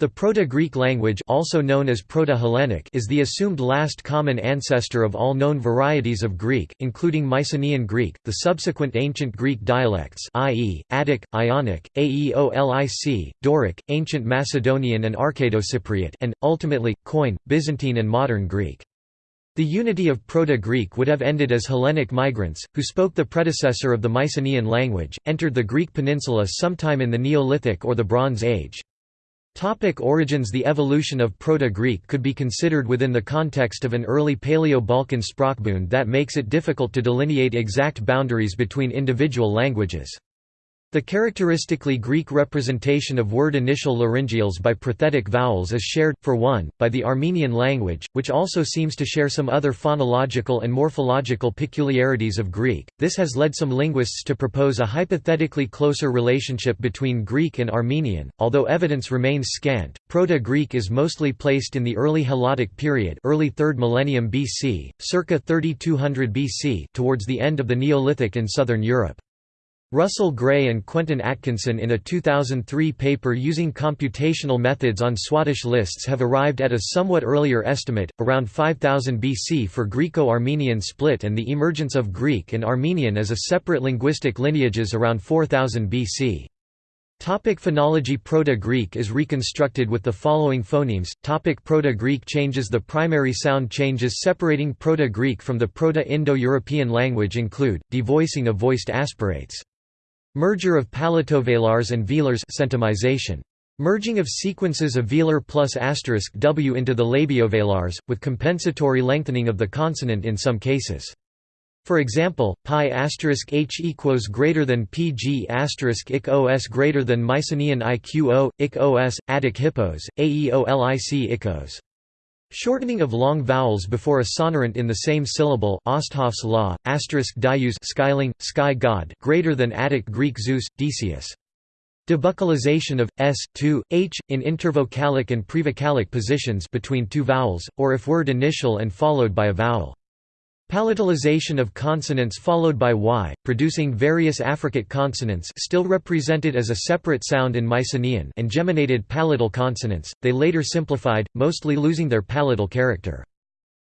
The Proto-Greek language also known as Proto-Hellenic is the assumed last common ancestor of all known varieties of Greek, including Mycenaean Greek, the subsequent ancient Greek dialects i.e., Attic, Ionic, Aeolic, Doric, ancient Macedonian and Arcado-Cypriot and, ultimately, Koine, Byzantine and modern Greek. The unity of Proto-Greek would have ended as Hellenic migrants, who spoke the predecessor of the Mycenaean language, entered the Greek peninsula sometime in the Neolithic or the Bronze Age. Topic origins The evolution of Proto-Greek could be considered within the context of an early Paleo-Balkan sprachbund that makes it difficult to delineate exact boundaries between individual languages. The characteristically Greek representation of word initial laryngeals by prothetic vowels is shared, for one, by the Armenian language, which also seems to share some other phonological and morphological peculiarities of Greek. This has led some linguists to propose a hypothetically closer relationship between Greek and Armenian, although evidence remains scant. Proto-Greek is mostly placed in the early Helladic period, early 3rd millennium BC, circa 3200 BC, towards the end of the Neolithic in southern Europe. Russell Gray and Quentin Atkinson in a 2003 paper using computational methods on Swadesh lists have arrived at a somewhat earlier estimate, around 5000 BC for Greco-Armenian split and the emergence of Greek and Armenian as a separate linguistic lineages around 4000 BC. Topic phonology Proto-Greek is reconstructed with the following phonemes. Topic Proto-Greek changes The primary sound changes separating Proto-Greek from the Proto-Indo-European language include, devoicing of voiced aspirates. Merger of palatovelars and velars centumization. Merging of sequences of velar plus asterisk w into the labiovelars, with compensatory lengthening of the consonant in some cases. For example, pi asterisk h equals greater than pg asterisk ik os greater than Mycenaean iqo, ik os, Attic hippos, aeolic ikos. Shortening of long vowels before a sonorant in the same syllable Osthoff's law, asterisk dius skyling, sky god greater than Attic Greek Zeus, Decius. Debuccalization of s, to, h, in intervocalic and prevocalic positions between two vowels, or if word initial and followed by a vowel. Palatalization of consonants followed by y, producing various affricate consonants still represented as a separate sound in Mycenaean and geminated palatal consonants, they later simplified, mostly losing their palatal character.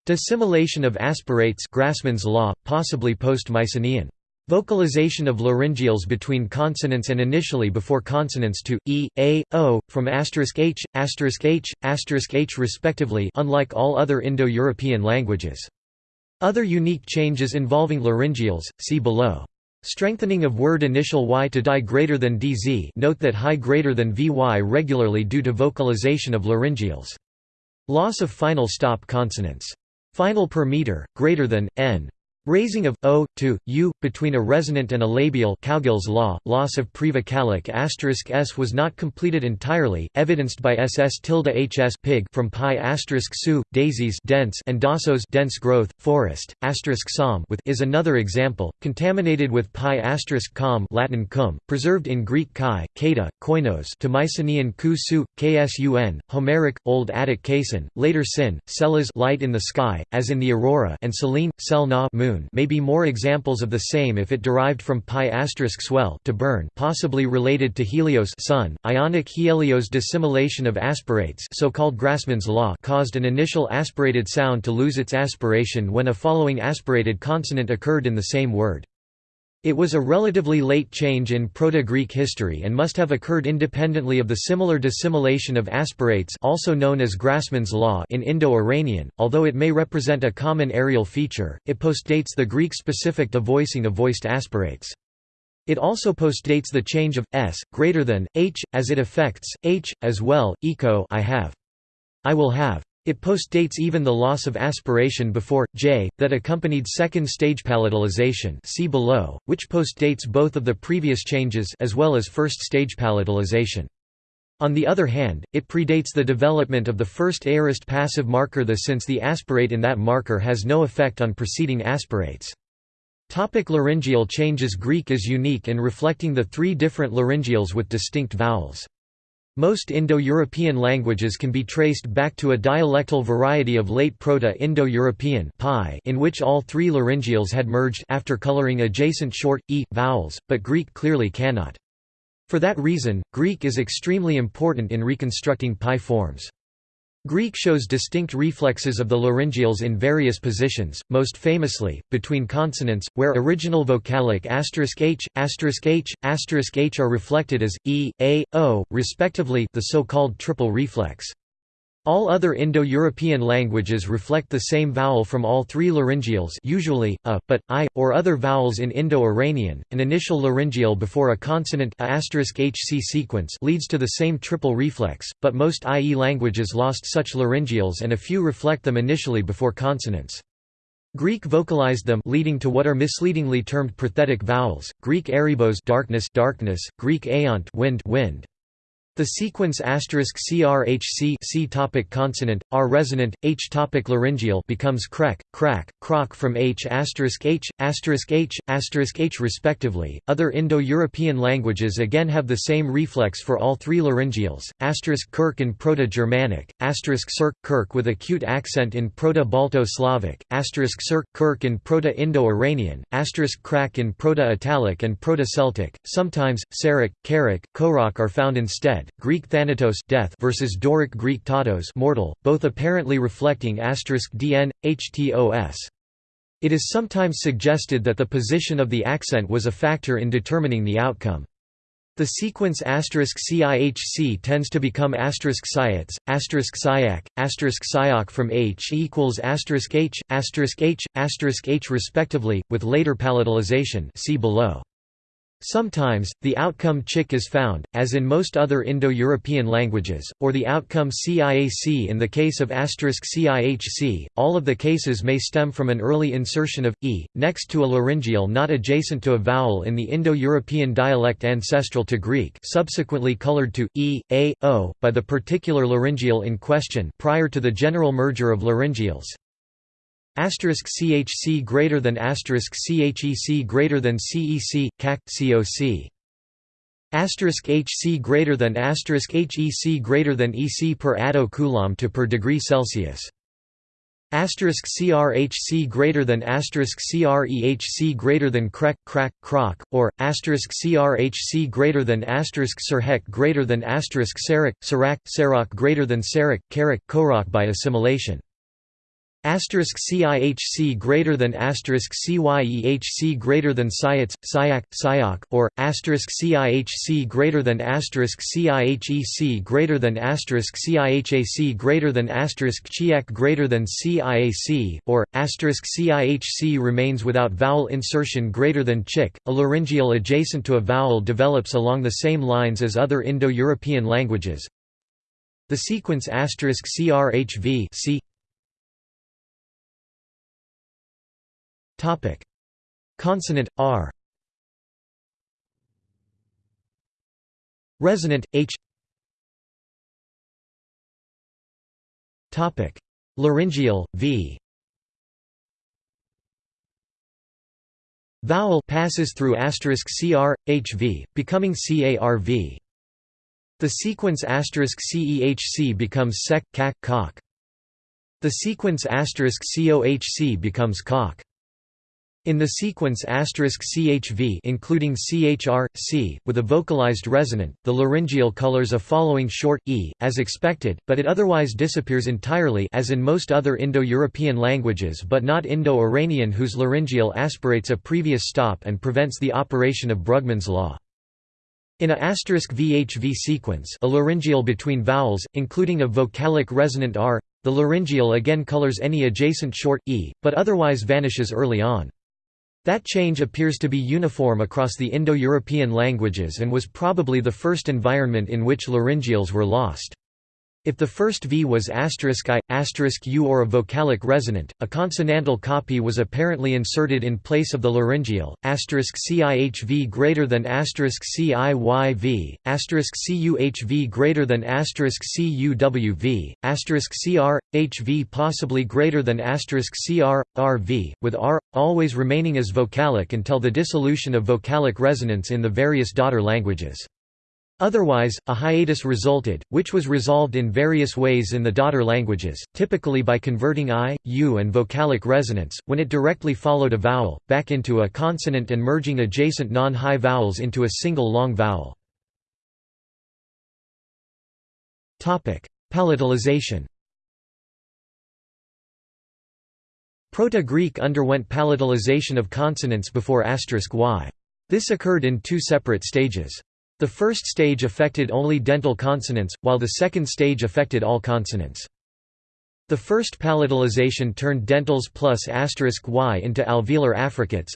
Dissimilation of aspirates Grassmann's law, possibly post-Mycenaean. Vocalization of laryngeals between consonants and initially before consonants to e, a, o, from asterisk h, asterisk h, asterisk h respectively unlike all other Indo-European languages. Other unique changes involving laryngeals, see below. Strengthening of word initial y to die greater than dz note that high greater than vy regularly due to vocalization of laryngeals. Loss of final stop consonants. Final per meter, greater than, n. Raising of o to u between a resonant and a labial Cowgill's law. Loss of prevocalic asterisk s was not completed entirely, evidenced by ss tilde hs pig from pi asterisk su daisies dense and dasos dense growth forest asterisk som with is another example. Contaminated with pi asterisk com Latin cum preserved in Greek kai kata koinos to Mycenaean ku su ksun Homeric Old Attic kason later sin celas light in the sky as in the aurora and selene sel na moon moon may be more examples of the same if it derived from pi asterisk swell to burn possibly related to helios sun. Ionic helios dissimilation of aspirates so-called Grassmann's law caused an initial aspirated sound to lose its aspiration when a following aspirated consonant occurred in the same word. It was a relatively late change in Proto-Greek history and must have occurred independently of the similar dissimilation of aspirates also known as Grassmann's law in Indo-Iranian, although it may represent a common areal feature, it postdates the Greek-specific devoicing of voiced aspirates. It also postdates the change of s greater than h as it affects h as well. I have. I will have. It postdates even the loss of aspiration before j that accompanied second stage palatalization see below, which postdates both of the previous changes as well as first stage palatalization. On the other hand, it predates the development of the first aorist passive marker the since the aspirate in that marker has no effect on preceding aspirates. Topic laryngeal changes Greek is unique in reflecting the three different laryngeals with distinct vowels. Most Indo-European languages can be traced back to a dialectal variety of late Proto-Indo-European in which all three laryngeals had merged after coloring adjacent short, e, vowels, but Greek clearly cannot. For that reason, Greek is extremely important in reconstructing Pi forms. Greek shows distinct reflexes of the laryngeals in various positions, most famously, between consonants, where original vocalic *h*, *h*, *h are reflected as e, a, o, respectively the so-called triple reflex. All other Indo-European languages reflect the same vowel from all three laryngeals usually, a, but, i, or other vowels in Indo-Iranian. An initial laryngeal before a consonant a *hc sequence leads to the same triple reflex, but most IE languages lost such laryngeals and a few reflect them initially before consonants. Greek vocalized them leading to what are misleadingly termed prothetic vowels, Greek erebos darkness, darkness, Greek aeont wind, wind. The sequence *crhc C topic consonant, R resonant, H topic laryngeal becomes crek, crack, croc from H asterisk H, asterisk H, asterisk H respectively. Other Indo-European languages again have the same reflex for all three laryngeals, asterisk kirk in Proto-Germanic, asterisk cirk, kirk with acute accent in Proto-Balto-Slavic, asterisk cirk, kirk in Proto-Indo-Iranian, asterisk crack in Proto-Italic and Proto-Celtic. Sometimes, Sarak, Karak, Korok are found instead. Greek thanatos death versus Doric Greek tatos mortal, both apparently reflecting asterisk dn, htos. It is sometimes suggested that the position of the accent was a factor in determining the outcome. The sequence *CIHC tends to become asterisk *Syac, asterisk *Syak, asterisk *Syak from H equals asterisk H, asterisk H, asterisk H respectively, with later palatalization see below. Sometimes, the outcome chick is found, as in most other Indo-European languages, or the outcome ciac in the case of asterisk *cihc. All of the cases may stem from an early insertion of e next to a laryngeal not adjacent to a vowel in the Indo-European dialect ancestral to Greek, subsequently colored to e, a, o by the particular laryngeal in question prior to the general merger of laryngeals. Asterisk CHC greater than asterisk CHEC greater than CEC, CAC, COC. Asterisk HC greater than asterisk HEC greater than EC per atto coulomb to per degree Celsius. Asterisk CRHC greater than asterisk CREHC greater than crec, crack, croc, or asterisk CRHC greater than asterisk Sirhek greater than asterisk Sarak, Sarak, Sarak greater than Sarak, Karak, Korok by assimilation. Asterisk CIHC greater than asterisk CYEHC greater than Syac, Syak, Syak, or asterisk CIHC greater than asterisk CIHEC greater than asterisk CIHAC greater than asterisk Chiac greater than CIAC, or asterisk CIHC remains without vowel insertion greater than chick. A laryngeal adjacent to a vowel develops along the same lines as other Indo-European languages. The sequence asterisk CRHV Topic: Consonant r. Resonant h. Topic: Laryngeal v. Vowel passes through asterisk cr hv, becoming carv. The sequence asterisk cehc becomes sec, cac, cock. The sequence asterisk cohc becomes cock. In the sequence *CHV including CHR, C, with a vocalized resonant, the laryngeal colors a following short e, as expected, but it otherwise disappears entirely as in most other Indo-European languages but not Indo-Iranian whose laryngeal aspirates a previous stop and prevents the operation of Brugmann's law. In a VHV sequence a laryngeal between vowels, including a vocalic resonant R, the laryngeal again colors any adjacent short e, but otherwise vanishes early on. That change appears to be uniform across the Indo-European languages and was probably the first environment in which laryngeals were lost. If the first V was *u or a vocalic resonant, a consonantal copy was apparently inserted in place of the laryngeal, asterisk CIHV greater than asterisk CIYV, CUHV greater than asterisk CUWV, CRHV possibly greater than CR, RV, with R, always remaining as vocalic until the dissolution of vocalic resonance in the various daughter languages. Otherwise, a hiatus resulted, which was resolved in various ways in the daughter languages, typically by converting i, u and vocalic resonance, when it directly followed a vowel, back into a consonant and merging adjacent non-high vowels into a single long vowel. Palatalization Proto-Greek underwent palatalization of consonants before asterisk y. This occurred in two separate stages. The first stage affected only dental consonants, while the second stage affected all consonants. The first palatalization turned dentals plus asterisk y into alveolar affricates.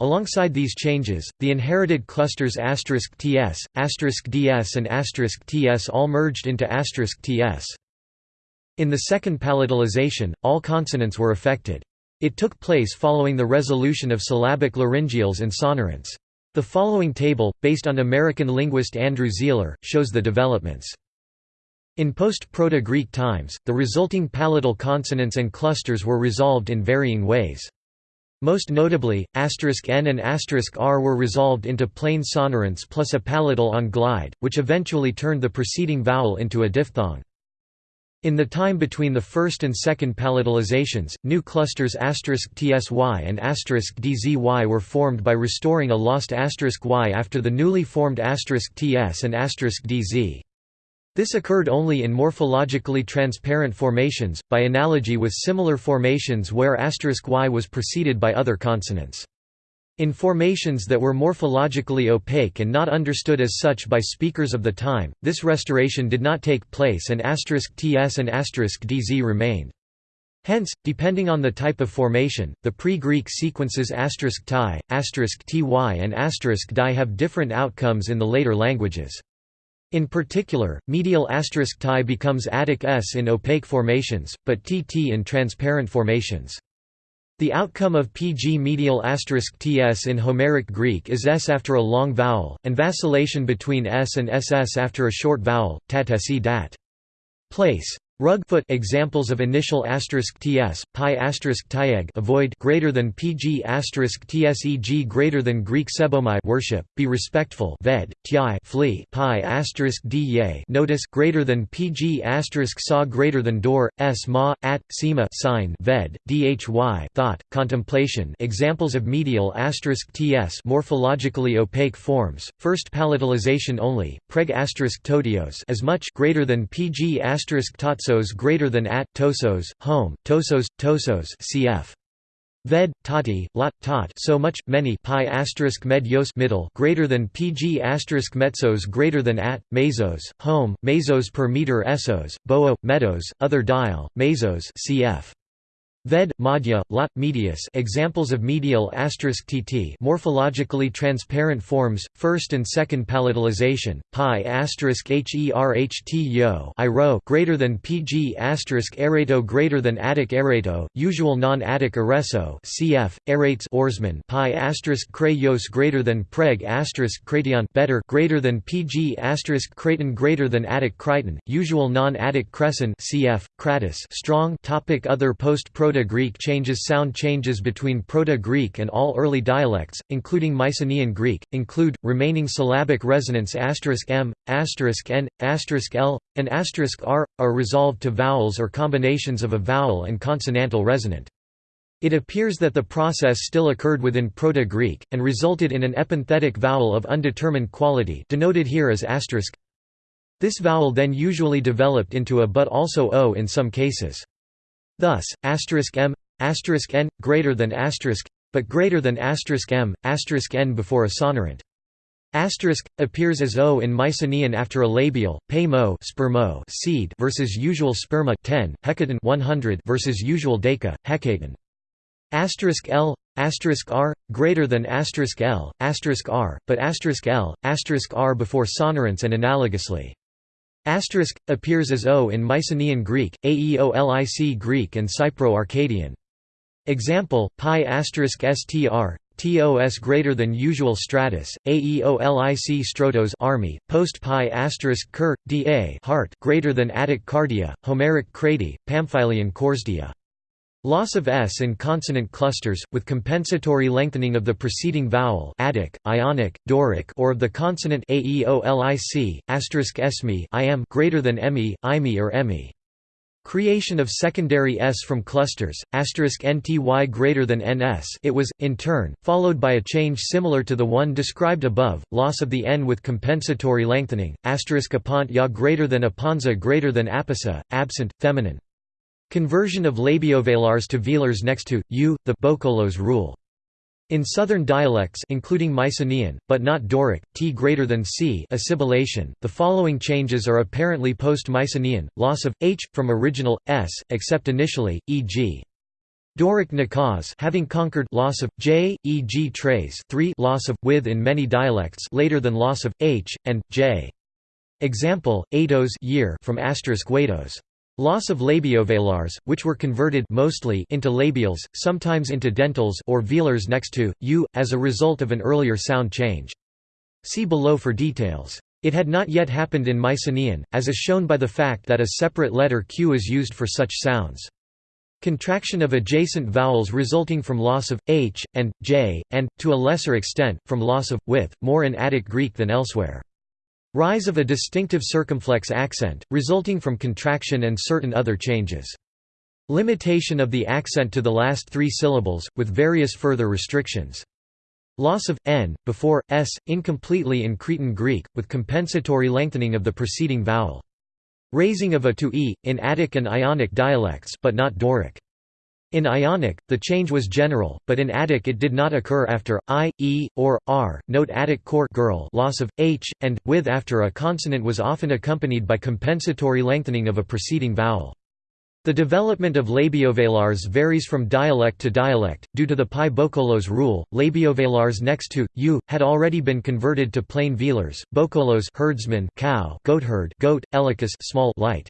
Alongside these changes, the inherited clusters asterisk *ts, asterisk *ds and asterisk *ts all merged into asterisk *ts. In the second palatalization, all consonants were affected. It took place following the resolution of syllabic laryngeals and sonorants. The following table, based on American linguist Andrew Sihler, shows the developments. In post-Proto-Greek times, the resulting palatal consonants and clusters were resolved in varying ways. Most notably, asterisk n and asterisk r were resolved into plain sonorants plus a palatal on glide, which eventually turned the preceding vowel into a diphthong. In the time between the first and second palatalizations, new clusters *tsy and *dzy were formed by restoring a lost y after the newly formed *ts and *dz. This occurred only in morphologically transparent formations, by analogy with similar formations where y was preceded by other consonants. In formations that were morphologically opaque and not understood as such by speakers of the time, this restoration did not take place and *ts and *dz remained. Hence, depending on the type of formation, the pre-Greek sequences *ti, *ty and *di have different outcomes in the later languages. In particular, medial tie becomes Attic s in opaque formations, but tt in transparent formations. The outcome of pg medial asterisk ts in Homeric Greek is s after a long vowel, and vacillation between s and ss after a short vowel, tatesi dat. Place Rugfoot examples of initial asterisk ts, pi asterisk tieg avoid greater than pg tseg greater than Greek sebomai worship, be respectful ved, ti flee pi da notice greater than pg asterisk saw greater than door, s ma, at, sema sign ved, dhy thought, contemplation examples of medial asterisk ts morphologically opaque forms, first palatalization only, preg asterisk totios as much greater than pg asterisk tots tosos greater than at tosos, home, tosos, tosos cf. Ved, tati, lot, tot so much, many pi asterisk med yos middle greater than pg asterisk metzos greater than at, mesos, home, mesos per meter essos, boa, meadows, other dial, mesos cf. Ved, madhya, lot, medius examples of medial *tt morphologically transparent forms, first and second palatalization, pi herht yo iro greater than pg erato greater than attic erato, usual non-attic ereso cf. erates oarsman pi krayos greater than preg kration better greater than pg kraton greater than attic crichton, usual non-attic crescent cf. kratis strong topic Other post-proto Proto-Greek changes Sound changes between Proto-Greek and all early dialects, including Mycenaean Greek, include, remaining syllabic resonance *m*, *n*, *l*, and *r*, are resolved to vowels or combinations of a vowel and consonantal resonant. It appears that the process still occurred within Proto-Greek, and resulted in an epenthetic vowel of undetermined quality denoted here as asterisk. This vowel then usually developed into a but also o in some cases. Thus, m, n, greater than but greater than m, n before a sonorant. Asterisk appears as o in Mycenaean after a labial, pay mo spermo seed versus usual sperma 10, hecaton 100 versus usual deca, hecaton. Asterisk l asterisk r greater than asterisk l asterisk r, but asterisk l asterisk r before sonorants and analogously. Asterisk appears as O in Mycenaean Greek, Aeolic Greek and Cypro-Arcadian. Example: pi asterisk str tos greater than usual stratus, aeolic strotos army, post pi asterisk ker, da heart greater than Attic cardia, Homeric crati, Pamphylian corsdia. Loss of s in consonant clusters, with compensatory lengthening of the preceding vowel Attic, Ionic, Doric or of the consonant aeolic, asterisk am greater than emi, imi or emi. creation of secondary s from clusters, asterisk nty greater than ns it was, in turn, followed by a change similar to the one described above, loss of the n with compensatory lengthening, apont ya greater than aponza greater than apisa, absent, feminine. Conversion of labiovelars to velars next to, u, the boukolos rule. In southern dialects including Mycenaean, but not Doric, t greater than c assimilation, the following changes are apparently post-Mycenaean, loss of, h, from original, s, except initially, e.g. Doric nakaz having conquered loss of j, e.g. trace 3 loss of with in many dialects later than loss of h and j. Example: ados year from asterisk wados. Loss of labiovelars, which were converted mostly into labials, sometimes into dentals or velars next to u, as a result of an earlier sound change. See below for details. It had not yet happened in Mycenaean, as is shown by the fact that a separate letter q is used for such sounds. Contraction of adjacent vowels resulting from loss of h and j, and, to a lesser extent, from loss of with, more in Attic Greek than elsewhere. Rise of a distinctive circumflex accent, resulting from contraction and certain other changes. Limitation of the accent to the last three syllables, with various further restrictions. Loss of n before s incompletely in Cretan Greek, with compensatory lengthening of the preceding vowel. Raising of a to e in Attic and Ionic dialects, but not Doric. In Ionic, the change was general, but in Attic it did not occur after i, e, or r. Note Attic court girl loss of h and with after a consonant was often accompanied by compensatory lengthening of a preceding vowel. The development of labiovelars varies from dialect to dialect, due to the Pi boukolos rule. Labiovelars next to u had already been converted to plain velars. Bocolos herdsman, cow, goatherd, goat, elicus, small, light.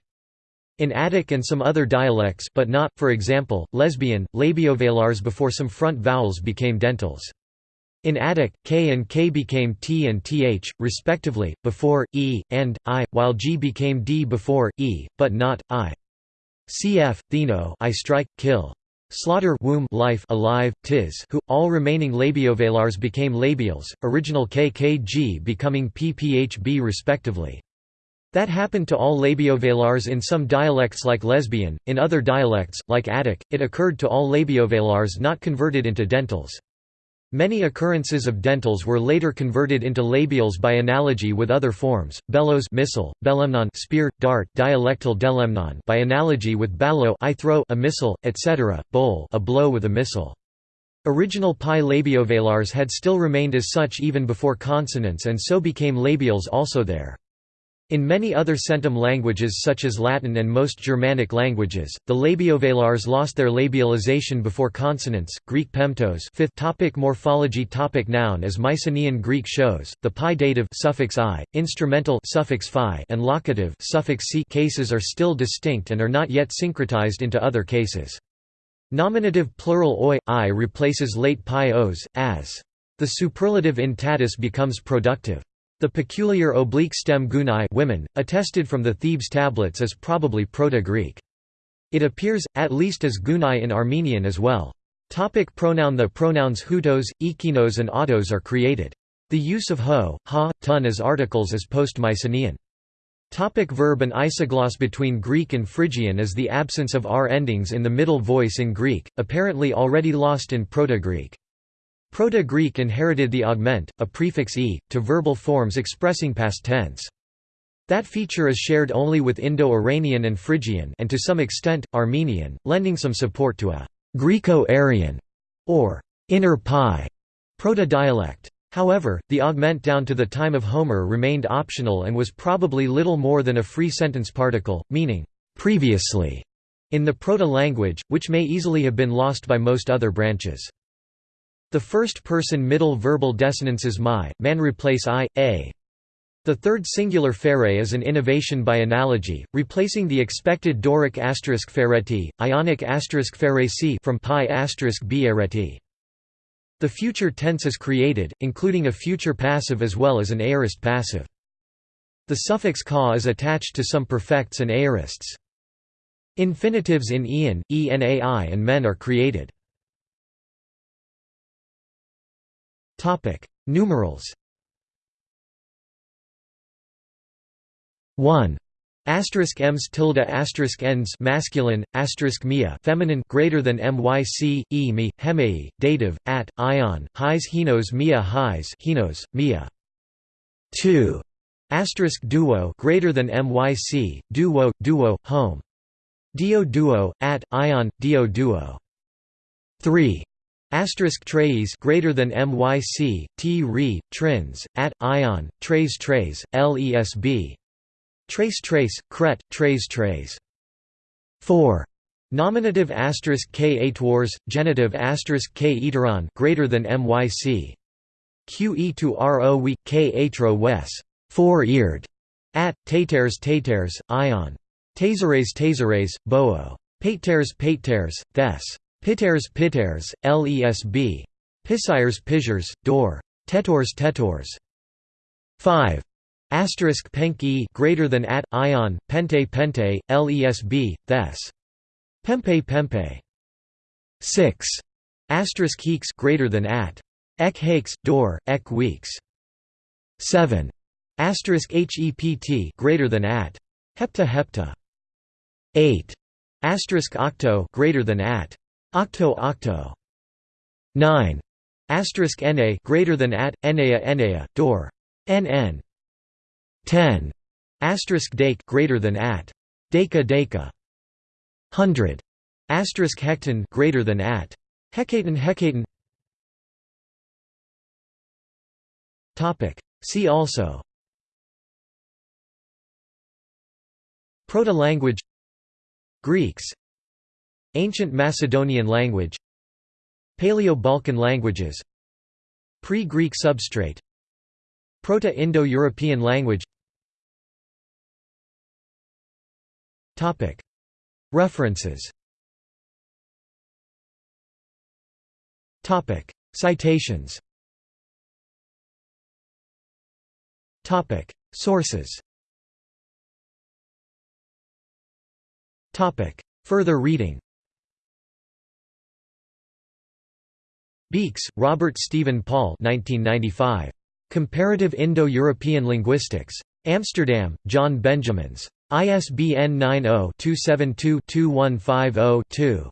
In Attic and some other dialects but not, for example, lesbian, labiovelars before some front vowels became dentals. In Attic, k and k became t and th, respectively, before, e, and, i, while g became d before, e, but not, i. Cf. Theno I strike, kill. Slaughter womb life alive, tis who, all remaining labiovelars became labials, original kkg becoming pphb respectively. That happened to all labiovelars in some dialects like lesbian, in other dialects, like Attic, it occurred to all labiovelars not converted into dentals. Many occurrences of dentals were later converted into labials by analogy with other forms, bellows missile, belemnon spear, dart dialectal delemnon by analogy with ballo I throw a missile, etc., bowl a blow with a missile. Original pi labiovelars had still remained as such even before consonants and so became labials also there. In many other centum languages such as Latin and most Germanic languages, the labiovelars lost their labialization before consonants. Greek pemptos. Fifth topic morphology topic Noun as Mycenaean Greek shows, the pi dative suffix i, instrumental suffix phi, and locative suffix c cases are still distinct and are not yet syncretized into other cases. Nominative plural oi i replaces late pi os, as. The superlative in tatus becomes productive. The peculiar oblique stem gunai women, attested from the Thebes tablets is probably Proto-Greek. It appears, at least as gunai in Armenian as well. Topic pronoun The pronouns hutos, ekinos and autos are created. The use of ho, ha, tun as articles is post-Mycenaean. Topic verb An isogloss Between Greek and Phrygian is the absence of r endings in the middle voice in Greek, apparently already lost in Proto-Greek. Proto-Greek inherited the augment, a prefix e, to verbal forms expressing past tense. That feature is shared only with Indo-Iranian and Phrygian and to some extent, Armenian, lending some support to a Greco-Aryan or inner pi proto-dialect. However, the augment down to the time of Homer remained optional and was probably little more than a free sentence particle, meaning previously in the proto-language, which may easily have been lost by most other branches. The first-person middle verbal desinences my, man replace i, a. The third singular fere is an innovation by analogy, replacing the expected Doric asterisk fereti, Ionic asterisk feresi from pi asterisk ereti. The future tense is created, including a future passive as well as an aorist passive. The suffix ka is attached to some perfects and aorists. Infinitives in ian, enai and men are created. Topic: Numerals. 1. Asterisk ems tilde asterisk ens masculine asterisk mia feminine greater than myc e me hemei dative at ion highs hinos mia highs hinos mia. 2 asterisk duo greater than myc duo duo home. Dio duo at ion dio duo. 3 asterisk trays greater than myc t re trins at ion trays trays lesb Trace trace, cret, trace trace. 4. Nominative asterisk k atwars, genitive asterisk k eteron greater than myc. Que to ro we k atro wes, four-eared, at taters taters, ion. Taseres taseres, boo. Pateres pateres, thes. Piteres piteres, lesb. Pisires pissures, door. Tetors tetors. 5. Asterisk penk e greater than at ion pente pente lesb thes pempe pempe. 6 asterisk heeks greater than at. Ek hakes door ek weeks. 7 asterisk hept greater than at. Hepta hepta. 8 asterisk octo greater than at octo octo. 9 asterisk na greater than at enea enea door. Nn 10 asterisk dake greater than at. Deka deka. 100 asterisk hecton greater than at. Hecaton hecaton topic. See also. Proto-language. Greeks Ancient Macedonian language Paleo-Balkan languages Pre-Greek substrate Proto-Indo-European language. References. Citations. Sources. Further reading Beekes, Robert Stephen Paul 1995. Comparative Indo-European Linguistics. Amsterdam, John Benjamins. ISBN 90-272-2150-2.